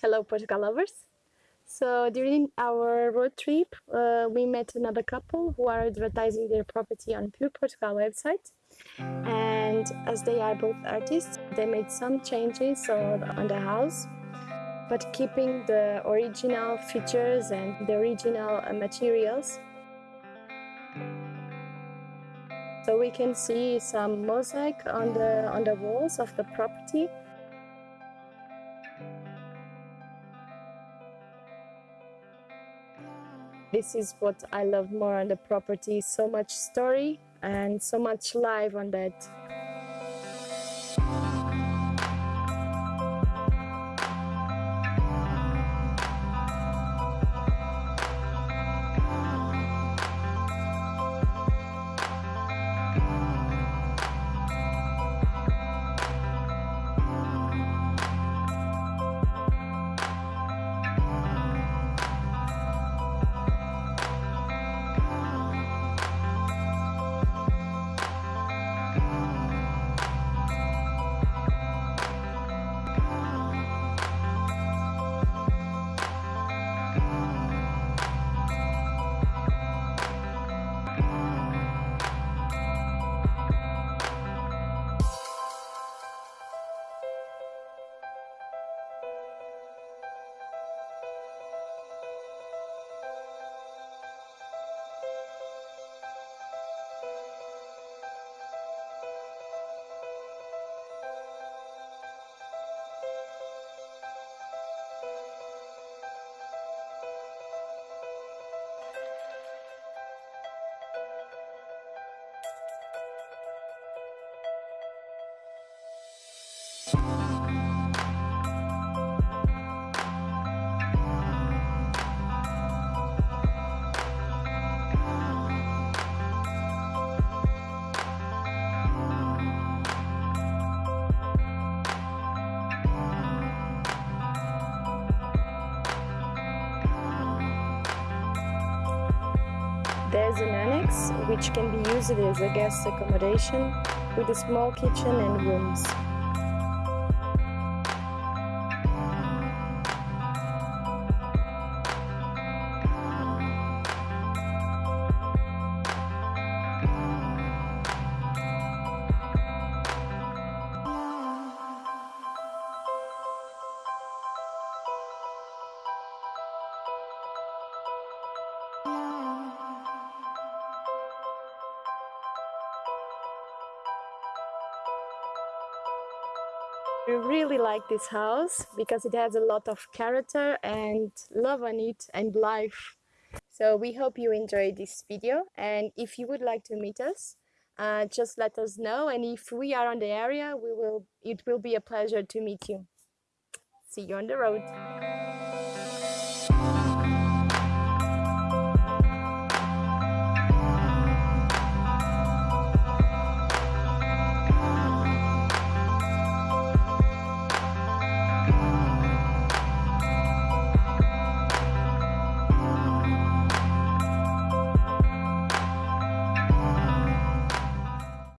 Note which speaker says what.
Speaker 1: Hello, Portugal lovers. So during our road trip, uh, we met another couple who are advertising their property on Pure Portugal website. And as they are both artists, they made some changes on, the house, but keeping the original features and the original uh, materials. So we can see some mosaic on the on the walls of the property This is what I love more on the property, so much story and so much life on that. There's an annex which can be used as a guest accommodation with a small kitchen and rooms. We really like this house because it has a lot of character and love on it and life. So we hope you enjoyed this video and if you would like to meet us, uh, just let us know and if we are on the area, we will. it will be a pleasure to meet you. See you on the road.